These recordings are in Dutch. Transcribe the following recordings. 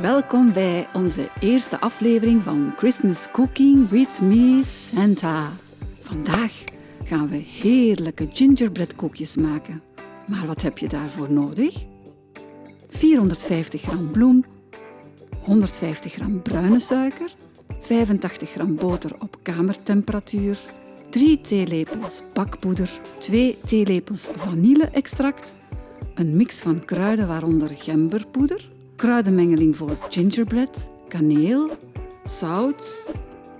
Welkom bij onze eerste aflevering van Christmas Cooking with Me Santa. Vandaag gaan we heerlijke gingerbread koekjes maken. Maar wat heb je daarvoor nodig? 450 gram bloem, 150 gram bruine suiker, 85 gram boter op kamertemperatuur, 3 theelepels bakpoeder, 2 theelepels vanille-extract, een mix van kruiden waaronder gemberpoeder, kruidenmengeling voor gingerbread, kaneel, zout.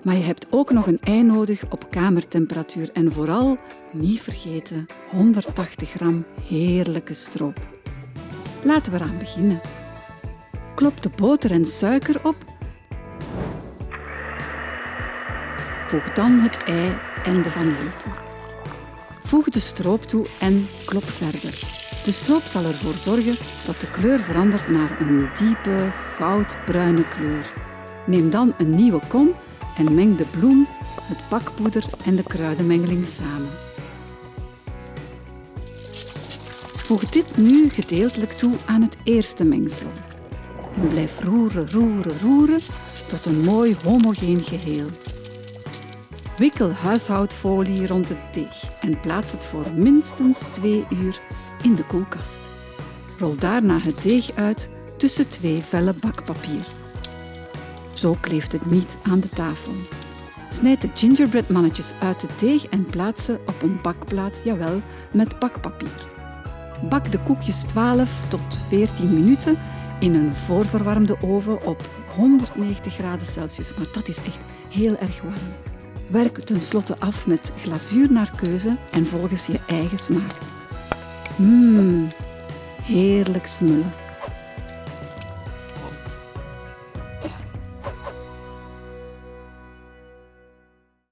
Maar je hebt ook nog een ei nodig op kamertemperatuur en vooral, niet vergeten, 180 gram heerlijke stroop. Laten we eraan beginnen. Klop de boter en suiker op. Voeg dan het ei en de vanille toe. Voeg de stroop toe en klop verder. De stroop zal ervoor zorgen dat de kleur verandert naar een diepe goudbruine kleur. Neem dan een nieuwe kom en meng de bloem, het bakpoeder en de kruidenmengeling samen. Voeg dit nu gedeeltelijk toe aan het eerste mengsel. En blijf roeren, roeren, roeren tot een mooi homogeen geheel. Wikkel huishoudfolie rond het deeg en plaats het voor minstens 2 uur in de koelkast. Rol daarna het deeg uit tussen twee vellen bakpapier. Zo kleeft het niet aan de tafel. Snijd de gingerbread mannetjes uit het deeg en plaats ze op een bakplaat, jawel, met bakpapier. Bak de koekjes 12 tot 14 minuten in een voorverwarmde oven op 190 graden Celsius, maar dat is echt heel erg warm. Werk tenslotte af met glazuur naar keuze en volgens je eigen smaak. Mmm, heerlijk smullen.